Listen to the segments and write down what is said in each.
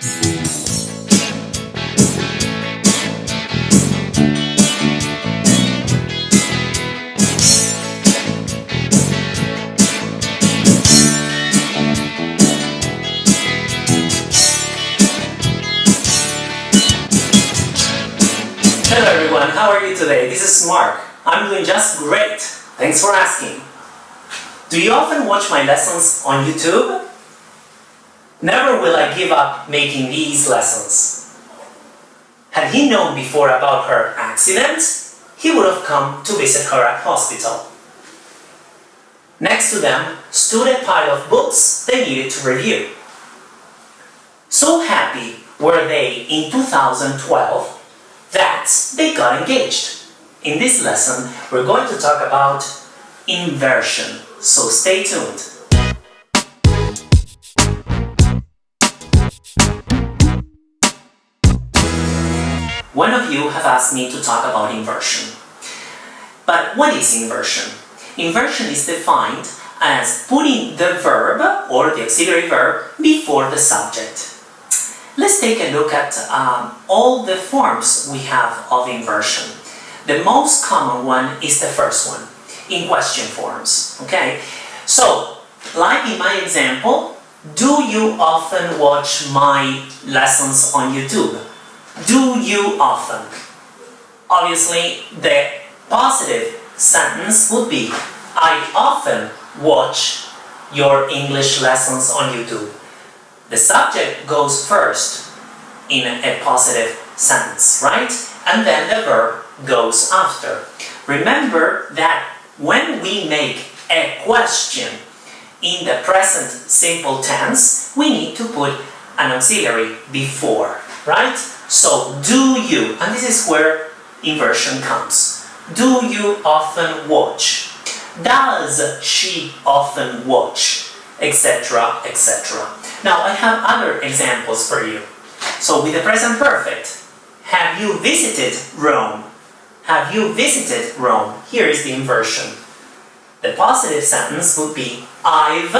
Hello everyone, how are you today? This is Mark. I'm doing just great. Thanks for asking. Do you often watch my lessons on YouTube? Never will I give up making these lessons. Had he known before about her accident, he would have come to visit her at hospital. Next to them stood a pile of books they needed to review. So happy were they in 2012 that they got engaged. In this lesson, we're going to talk about inversion, so stay tuned. One of you have asked me to talk about inversion. But what is inversion? Inversion is defined as putting the verb or the auxiliary verb before the subject. Let's take a look at um, all the forms we have of inversion. The most common one is the first one, in question forms, okay? So, like in my example, do you often watch my lessons on YouTube? Do you often? Obviously, the positive sentence would be I often watch your English lessons on YouTube. The subject goes first in a positive sentence, right? And then the verb goes after. Remember that when we make a question in the present simple tense, we need to put an auxiliary before, right? So, do you, and this is where inversion comes. Do you often watch? Does she often watch? Etc, etc. Now, I have other examples for you. So, with the present perfect, have you visited Rome? Have you visited Rome? Here is the inversion. The positive sentence would be I've,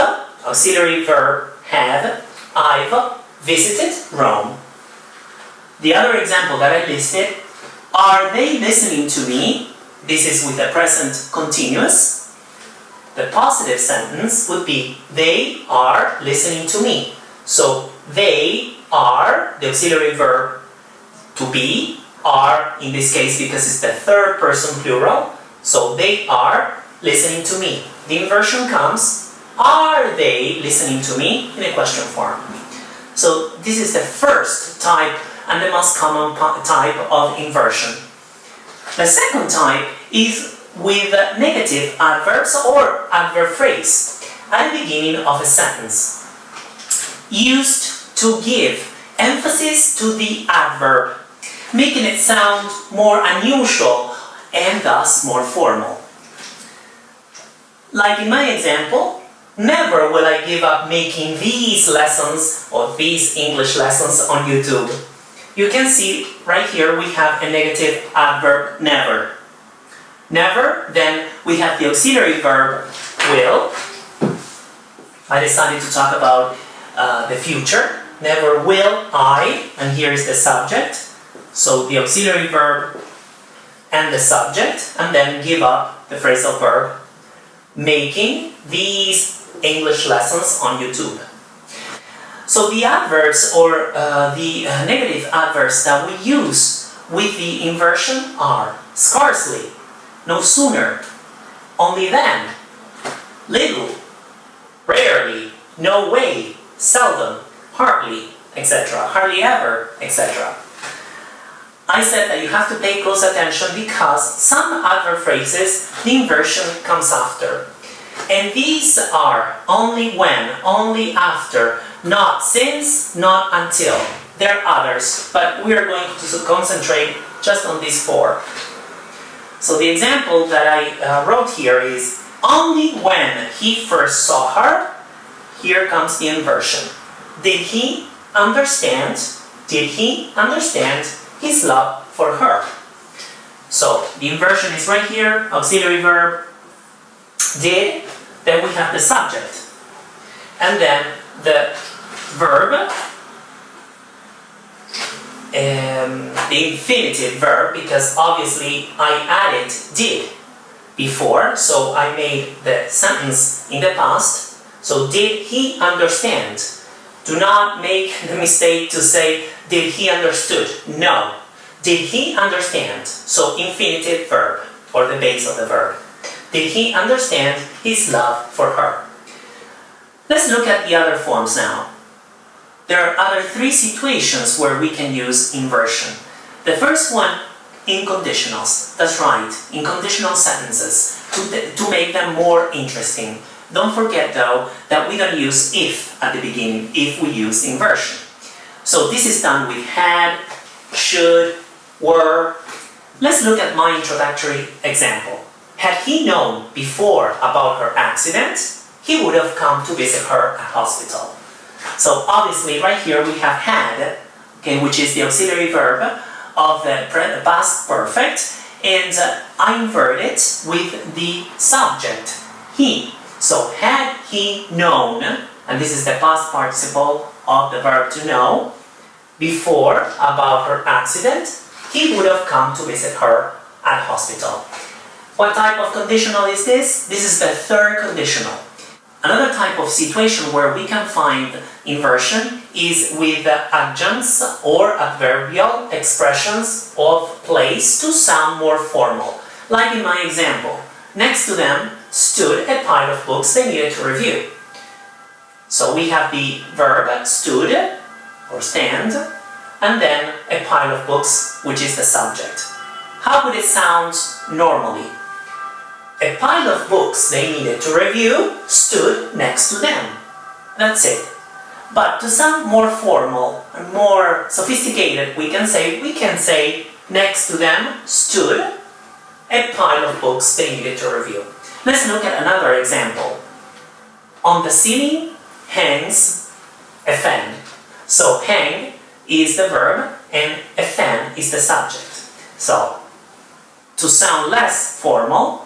auxiliary verb have, I've visited Rome. The other example that I listed, are they listening to me? This is with the present continuous. The positive sentence would be they are listening to me. So they are, the auxiliary verb to be, are in this case because it's the third person plural. So they are listening to me. The inversion comes, are they listening to me in a question form. So this is the first type and the most common type of inversion. The second type is with negative adverbs or adverb phrase at the beginning of a sentence. Used to give emphasis to the adverb, making it sound more unusual and thus more formal. Like in my example, never will I give up making these lessons or these English lessons on YouTube. You can see right here we have a negative adverb never. Never, then we have the auxiliary verb will. I decided to talk about uh, the future. Never will I, and here is the subject. So the auxiliary verb and the subject, and then give up the phrasal verb making these English lessons on YouTube. So the adverbs or uh, the uh, negative adverbs that we use with the inversion are scarcely, no sooner, only then, little, rarely, no way, seldom, hardly, etc., hardly ever, etc. I said that you have to pay close attention because some adverb phrases, the inversion comes after. And these are only when, only after, not since, not until. There are others, but we are going to concentrate just on these four. So the example that I uh, wrote here is only when he first saw her, here comes the inversion. Did he understand? Did he understand his love for her? So the inversion is right here, auxiliary verb, did, then we have the subject. And then the verb um, the infinitive verb because obviously I added did before, so I made the sentence in the past. So did he understand? Do not make the mistake to say did he understood? No. Did he understand? So infinitive verb or the base of the verb. Did he understand his love for her? Let's look at the other forms now. There are other three situations where we can use inversion. The first one, in conditionals. That's right, in conditional sentences, to, to make them more interesting. Don't forget though that we don't use if at the beginning if we use inversion. So this is done with had, should, were. Let's look at my introductory example. Had he known before about her accident, he would have come to visit her at hospital. So obviously right here we have had, okay, which is the auxiliary verb of the past perfect, and uh, I invert it with the subject, he. So had he known, and this is the past participle of the verb to know, before about her accident, he would have come to visit her at hospital. What type of conditional is this? This is the third conditional. Another type of situation where we can find inversion is with adjuncts or adverbial expressions of place to sound more formal. Like in my example, next to them stood a pile of books they needed to review. So we have the verb stood or stand and then a pile of books which is the subject. How would it sound normally? A pile of books they needed to review stood next to them. That's it. But to sound more formal and more sophisticated, we can say we can say next to them stood a pile of books they needed to review. Let's look at another example. On the ceiling hangs a fan. So hang is the verb and a fan is the subject. So to sound less formal,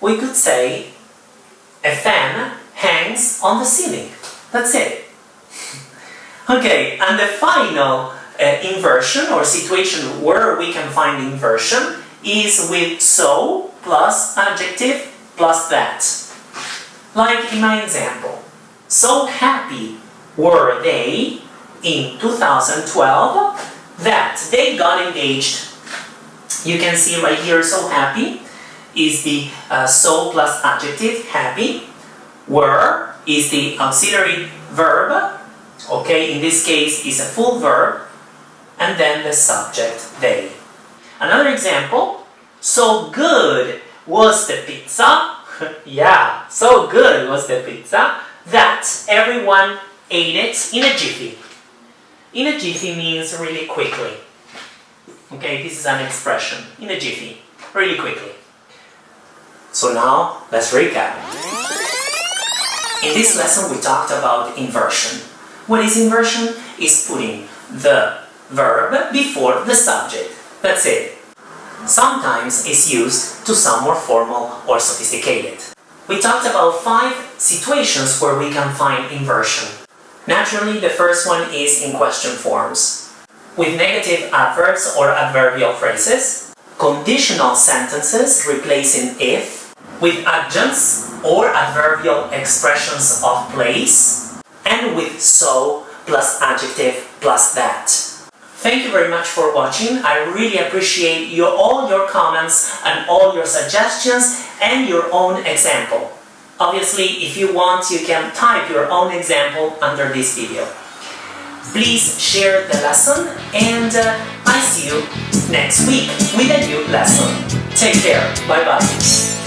we could say a fan hangs on the ceiling. That's it. Okay, and the final uh, inversion or situation where we can find inversion is with so plus adjective plus that. Like in my example, so happy were they in 2012 that they got engaged. You can see right here, so happy is the uh, so plus adjective, happy. Were is the auxiliary verb, okay, in this case is a full verb, and then the subject, they. Another example, so good was the pizza, yeah, so good was the pizza, that everyone ate it in a jiffy. In a jiffy means really quickly. Okay, this is an expression, in a jiffy, really quickly. So now, let's recap. In this lesson we talked about inversion. What is inversion? Is putting the verb before the subject. That's it. Sometimes it's used to sound more formal or sophisticated. We talked about five situations where we can find inversion. Naturally, the first one is in question forms. With negative adverbs or adverbial phrases, conditional sentences replacing if, with adjuncts or adverbial expressions of place, and with so plus adjective plus that. Thank you very much for watching. I really appreciate your, all your comments and all your suggestions and your own example. Obviously, if you want, you can type your own example under this video. Please share the lesson and uh, I see you next week with a new lesson. Take care. Bye-bye.